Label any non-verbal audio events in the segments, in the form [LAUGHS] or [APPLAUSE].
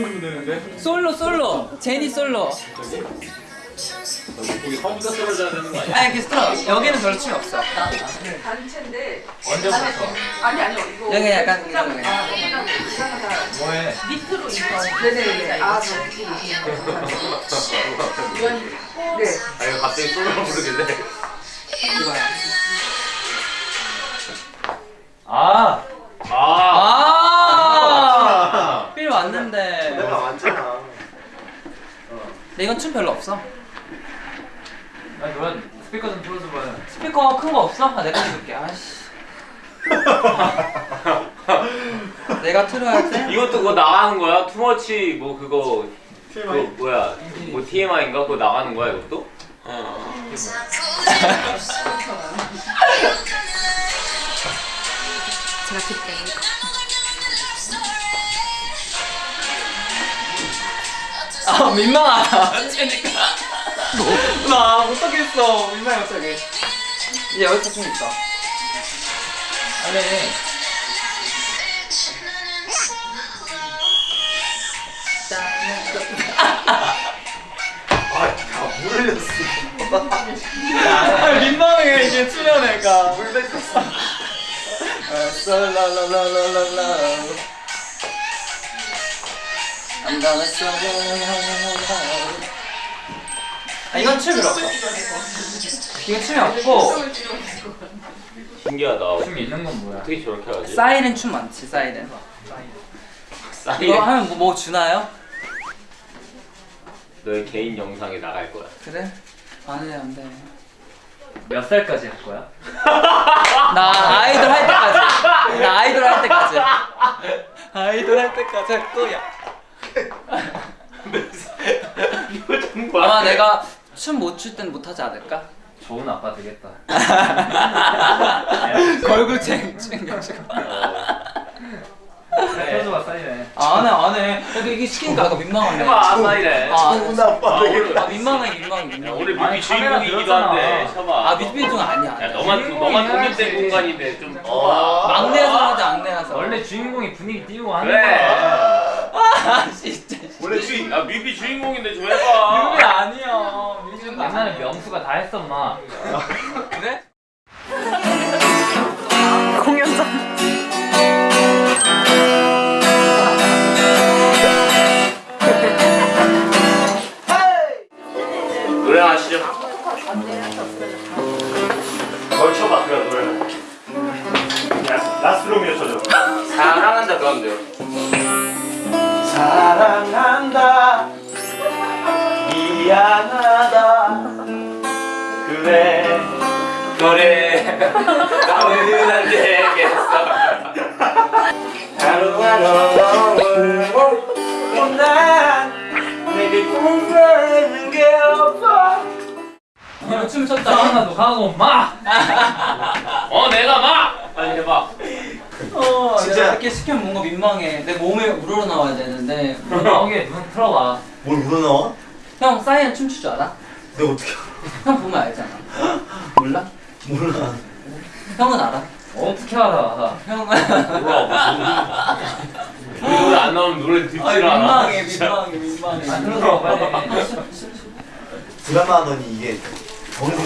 틀어주면 되는데. 솔로 솔로 제니 솔로 거기 처음부터 떨어져야 되는 거 아니야? 아니 그 스트러 여기는 별로 춤이 없어 단체인데 언제부터? 아니 아니요 이거 여기 약간 이런 거 아. 뭐해? 밑으로 이거 네네네 아 저기 이건 네아 이거 갑자기 솔로로 부르길래. 이거야 아. 아. 아, 필 왔는데. 내가 왔잖아. 근데 이건 춤 별로 없어. 아니 노래 스피커 좀 틀어줘봐요. 스피커 큰 거 없어? 아, 내가 줄게. 아씨. [LAUGHS] 내가 틀어야 돼? 이것도 그거 나가는 거야? 투머치 뭐 그거 그거 뭐야 뭐 TMI인가 그거 나가는 거야 이것도? [LAUGHS] 제가 드릴 아, 민망하다. 그러니까. 나 못하겠어. 민망해, 갑자기. 이제 여기서 좀 있어. 아니. 아물 흘렸어. 아, 민망해, 이게 출연해가. 물 뱉었어. 썰라라라라라 아, 이건 춤이 없어. 이건 춤이 없고, 신기하다 춤 있는 건 뭐야? 어떻게 저렇게 하지? 사이렌 춤 많지, 사이렌. 사이렌 이거 하면 뭐, 뭐 주나요? 너의 개인 영상에 나갈 거야 그래? 안 돼, 안 돼. 몇 살까지 할 거야? [LAUGHS] 나 아이돌 할 때까지. 나 아이돌 할 때까지. [LAUGHS] 아이돌 할 때까지 할 거야. 이거 [LAUGHS] 정말 아마 내가 춤 못 출 땐 못하지 않을까? 좋은 아빠 되겠다. 걸굴 챙겨가지고. 틀어줘봐 사이렌. 안 해, 안 해. 근데 이게 시키니까 아까 민망하네. 해봐 아, 좋은 아빠 아, 되게. 오늘 아, 민망해, 민망해, 야, 민망해. 오늘 뮤비 주인공이기도 한데 아, 뮤직비디오 아니야. 야 너만 너만. 독립된 공간인데 좀 아. 막내에서 하자, 막내라서. 원래 주인공이 분위기 띄우고 하는 거야. 아, 진짜. 원래 주인. 야 뮤비 주인공인데 좀 해봐 뮤비 아니야. 뮤비 옛날에 명수가 다 했었마. 그래? [LAUGHS] 공연장. 그래. 그래 나는 안 되겠어 하루하루 너무 난 내게 꿈꾸는 게 없어. 어, 춤 췄다. 하나도 하고 마. [LAUGHS] 어 내가 막 빨리 해봐 어, 진짜. 이렇게 시키면 뭔가 민망해. 내 몸에 우러러 나와야 되는데. 나오게 눈 틀어봐. 뭘 우러나와? 형 사이렌 춤출 줄 알아? 내가 어떻게 형 보면 알잖아. 몰라? 몰라. 형은 알아. 어떻게 알아? 형은. 몰라 노래 안 나오면 노래 듣질 아 않아 민망해, 민망해, 민망해. 안 틀어줘 빨리. 드라마 하더니 이게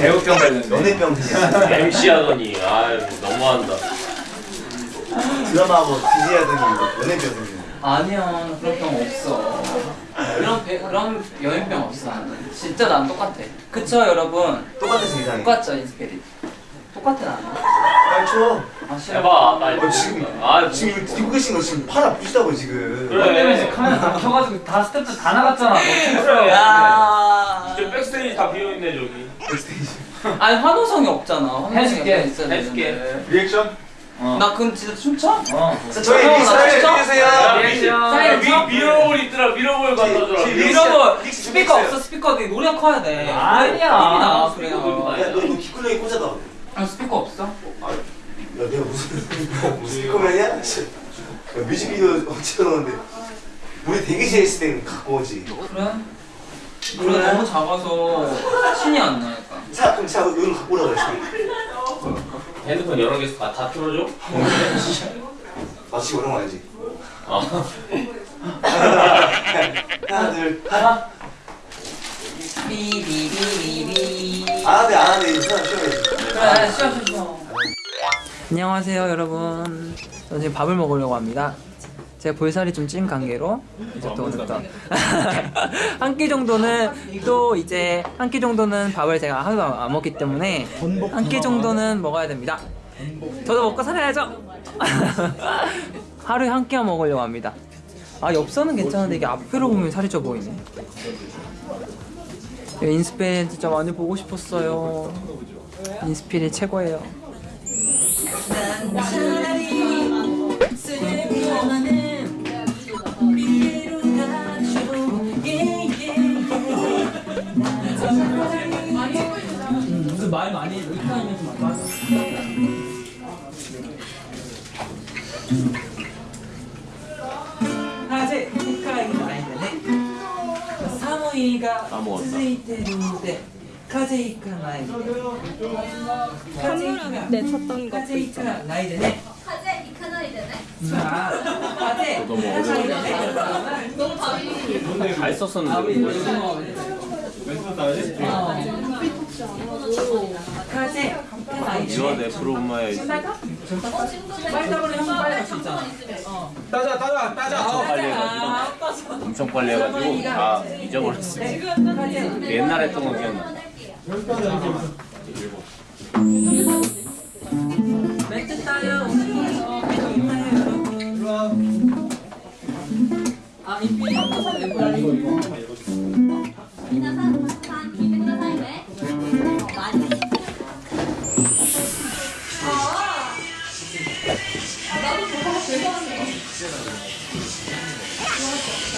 배우병 걸렸네. 연애병. MC 하더니 아유 너무한다 드라마 하고 DJ 하더니 연예병 생겼네. 아니야, 그런 병 없어. 그런 배, 그런 연예병 없어. 진짜 난 똑같아. 그쵸, 여러분? 똑같아서 이상해. 똑같죠, 인스피릿. 똑같아 나는. 빨리 쳐. 아 싫어. 해봐 빨리 어, 지금 아 지금 이거 들고 계신 거 지금 팔 아프시다고 지금. 그래. 때문에 지금 카메라 다 켜가지고 다 스태프들 다 나갔잖아. 그래. 야. 저 백스테이지 다 비어 있네 저기 백스테이지. 아니 환호성이 없잖아. 환호성이 해줄게, 해줄게. 리액션? 어. 나 그럼 진짜 춤춰? 어. 자, 저희 진짜? 해주세요. 미, 쳐? 미러볼 있더라 미러볼 갖다 줘라 지- 미러볼. 스피커. 없어 스피커 네 노래 커야 돼. 아니야. 나 스피커 그래요. 들고 야, 너 이거 귓구녕에 꽂아다. 아 스피커 없어? 아, 야, 내가 무슨 스피커맨이야? 씨. 야, 뮤직비디오 어찌 넣었는데 우리 대기실에 있을 때는 갖고 오지. 그래? 그래? 너무 작아서 신이 안 나니까. 자, 그럼 자, 이거 갖고 오라고 했어. 핸드폰 여러 개 다, 다 틀어줘? 오는 거 알지? 아 하나 둘 하나. 비비비비비. 안 하네 안 하네 이거 하나 쉬어야지 그래, 쉬어, 쉬어, 쉬어. 안녕하세요, 여러분. 저 지금 밥을 먹으려고 합니다. 제가 볼살이 좀 찐 관계로 이제 또 오늘 또한 [LAUGHS] 끼 정도는 또 이제 한 끼 정도는 밥을 제가 하루도 안 먹기 때문에 한 끼 정도는 먹어야 됩니다. 저도 먹고 살아야죠. [LAUGHS] 하루에 한 끼만 먹으려고 합니다. 아 엽서는 괜찮은데 이게 앞으로 보면 살이 쪄 보이네. 인스피린 진짜 많이 보고 싶었어요. 인스피린 최고예요. [LAUGHS] 말 많이 의타하면 좀 맞아. 하제 국가의 나이네. 사모이가 스이테루데 카제이카 나이. 카제이카 네, 쳤던 거 카제이카 나이네. 風行かないでね 아, 카제. 너무 어려운데. 너무 밤이 잘 썼었는데. 카제. 이원의 프로마의 빨리. 따자 따자 따자 엄청 빨리 해가지고 엄청 빨리 해가지고 다 잊어버렸어. 옛날에 했던 거 기억나.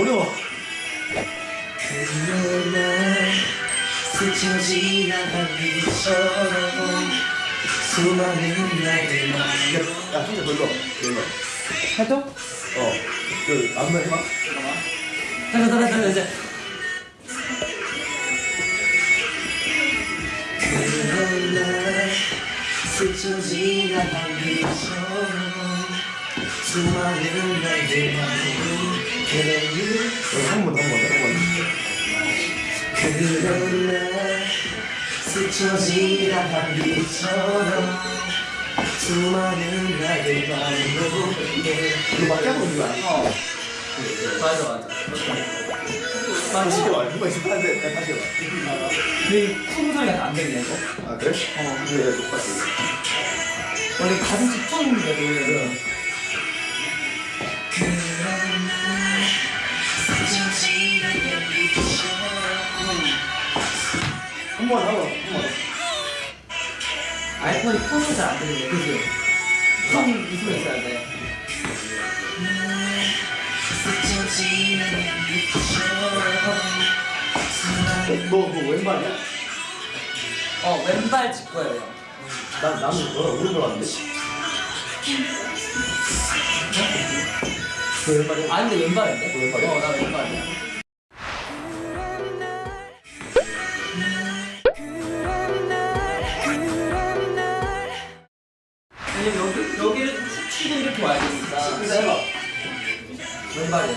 어려워 그날 스쳐지는 빛처럼 수많은 나들 말고 야 진짜 별로 별로 해도? 어그 안무 해봐 잠깐 잠깐 잠깐 이제. 그날 스쳐지는 빛처럼 수많은 날들 말고 그를 한번한번한번 그런 날 스쳐지는 빛처럼 수많은 날들 말고 이거 맞게 하고 있는 거야 맞아 맞아. 다시 해봐 누가 있을 한데 다시 해봐 근데 쿵 소리가 안 들리네 이거. 아 그래? 어 내가 똑같이 원래 가슴 집중인데 노래는. 한번 하고 한번 아이폰이 쿵은 잘안 들리네 그지? 쿵이 소리 있어야 돼. 너 너 왼발이야? 어 왼발 직구예요. 난 나는 너랑 오른발 왔는데 그 왼발이야? 아 근데 왼발인데? 왼발이야? 어 나 왼발이야. 그냥 여기, 여기를 치고 이렇게 와야 됩니다. 그래서 왼발이요.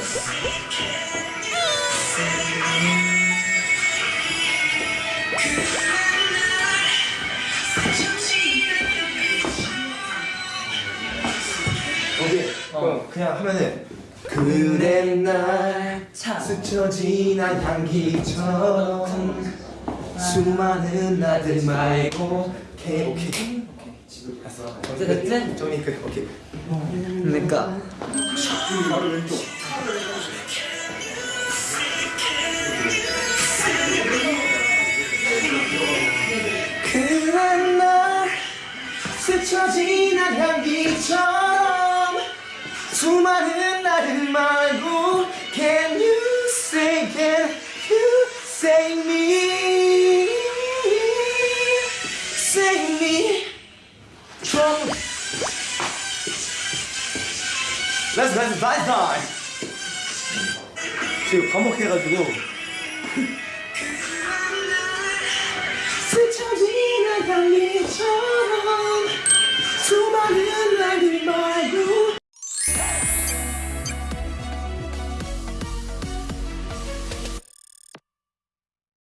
어, 그냥 하면은 그래 날 스쳐 지난 향기처럼 음. 수많은 나들 말고 오케이. 오케이 어 됐지? 정리 끝 오케이 그러니까 그래 날 스쳐 지난 향기처럼 수많은 나를 말고 Can you 렛츠 렛츠 바이 타임 지금 반복해가지고. 스쳐 지나간 일처럼 수많은 날들 말로